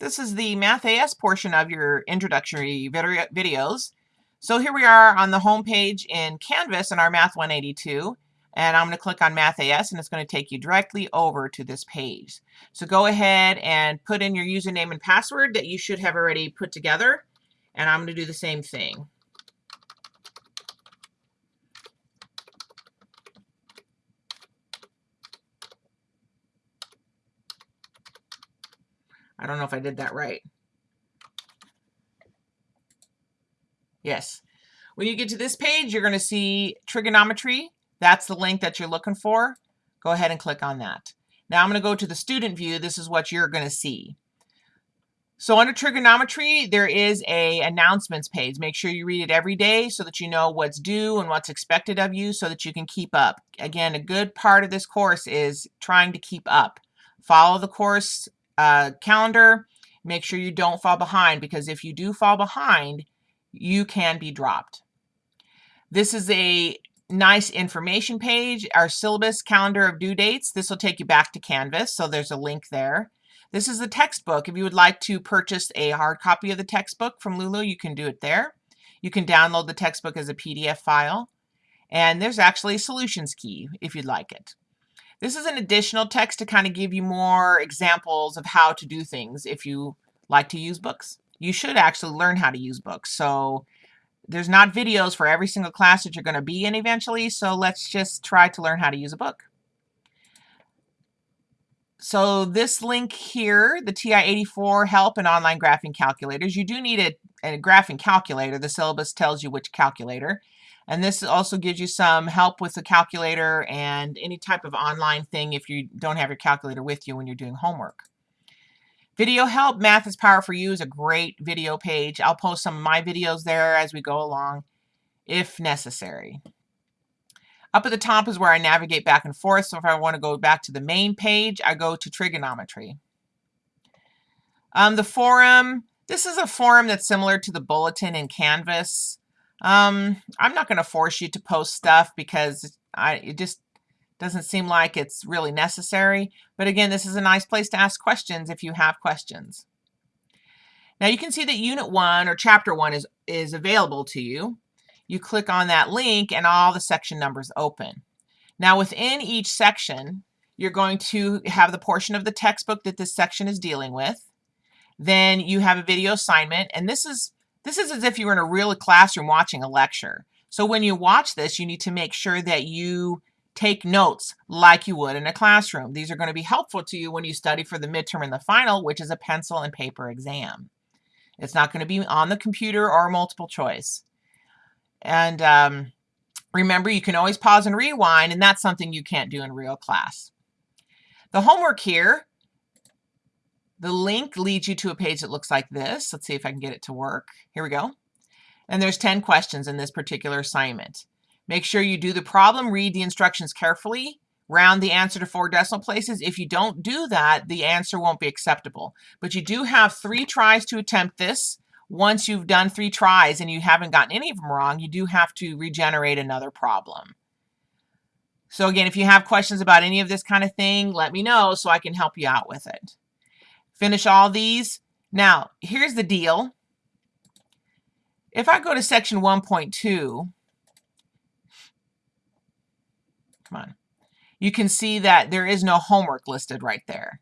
This is the Math AS portion of your introductory videos. So here we are on the home page in Canvas in our Math 182. And I'm going to click on Math AS and it's going to take you directly over to this page. So go ahead and put in your username and password that you should have already put together. And I'm going to do the same thing. I don't know if I did that right. Yes. When you get to this page, you're going to see trigonometry. That's the link that you're looking for. Go ahead and click on that. Now I'm going to go to the student view. This is what you're going to see. So under trigonometry, there is a announcements page. Make sure you read it every day so that you know what's due and what's expected of you so that you can keep up. Again, a good part of this course is trying to keep up. Follow the course uh, calendar. Make sure you don't fall behind because if you do fall behind, you can be dropped. This is a nice information page, our syllabus calendar of due dates. This will take you back to Canvas, so there's a link there. This is the textbook. If you would like to purchase a hard copy of the textbook from Lulu, you can do it there. You can download the textbook as a PDF file. And there's actually a solutions key if you'd like it. This is an additional text to kind of give you more examples of how to do things if you like to use books. You should actually learn how to use books. So there's not videos for every single class that you're going to be in eventually. So let's just try to learn how to use a book. So this link here, the TI-84 help and online graphing calculators, you do need a, a graphing calculator. The syllabus tells you which calculator. And this also gives you some help with the calculator and any type of online thing if you don't have your calculator with you when you're doing homework. Video help, Math is Power for You is a great video page. I'll post some of my videos there as we go along if necessary. Up at the top is where I navigate back and forth. So if I want to go back to the main page, I go to trigonometry. Um, the forum, this is a forum that's similar to the bulletin in Canvas. Um, I'm not going to force you to post stuff because I, it just doesn't seem like it's really necessary. But again, this is a nice place to ask questions if you have questions. Now you can see that Unit 1 or Chapter 1 is, is available to you. You click on that link and all the section numbers open. Now within each section, you're going to have the portion of the textbook that this section is dealing with. Then you have a video assignment, and this is this is as if you were in a real classroom watching a lecture. So when you watch this, you need to make sure that you take notes like you would in a classroom. These are going to be helpful to you when you study for the midterm and the final, which is a pencil and paper exam. It's not going to be on the computer or multiple choice. And um, remember, you can always pause and rewind, and that's something you can't do in real class. The homework here the link leads you to a page that looks like this. Let's see if I can get it to work. Here we go. And there's 10 questions in this particular assignment. Make sure you do the problem, read the instructions carefully, round the answer to four decimal places. If you don't do that, the answer won't be acceptable. But you do have three tries to attempt this. Once you've done three tries and you haven't gotten any of them wrong, you do have to regenerate another problem. So again, if you have questions about any of this kind of thing, let me know so I can help you out with it. Finish all these. Now, here's the deal. If I go to section 1.2, come on, you can see that there is no homework listed right there.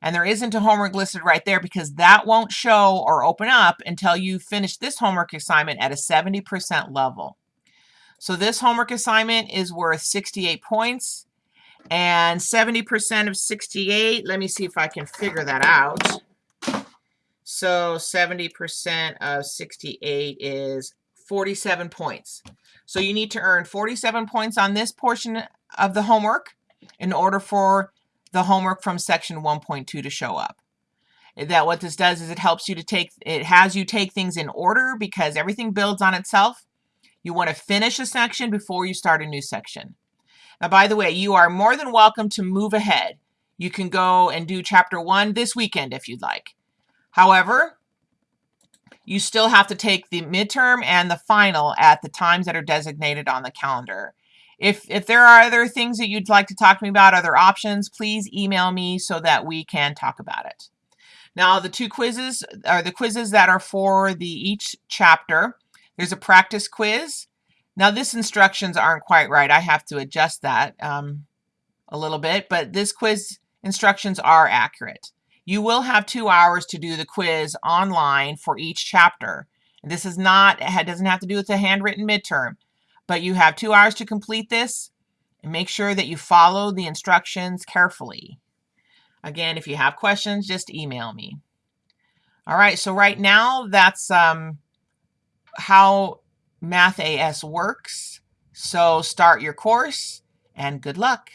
And there isn't a homework listed right there because that won't show or open up until you finish this homework assignment at a 70% level. So this homework assignment is worth 68 points and 70% of 68, let me see if I can figure that out. So 70% of 68 is 47 points. So you need to earn 47 points on this portion of the homework in order for the homework from section 1.2 to show up. That what this does is it helps you to take, it has you take things in order because everything builds on itself. You want to finish a section before you start a new section. Now, by the way, you are more than welcome to move ahead. You can go and do chapter one this weekend if you'd like. However, you still have to take the midterm and the final at the times that are designated on the calendar. If, if there are other things that you'd like to talk to me about, other options, please email me so that we can talk about it. Now the two quizzes are the quizzes that are for the each chapter. There's a practice quiz. Now this instructions aren't quite right. I have to adjust that um, a little bit, but this quiz instructions are accurate. You will have two hours to do the quiz online for each chapter. This is not, it doesn't have to do with a handwritten midterm, but you have two hours to complete this and make sure that you follow the instructions carefully. Again, if you have questions, just email me. All right, so right now that's um, how Math AS works. So start your course and good luck.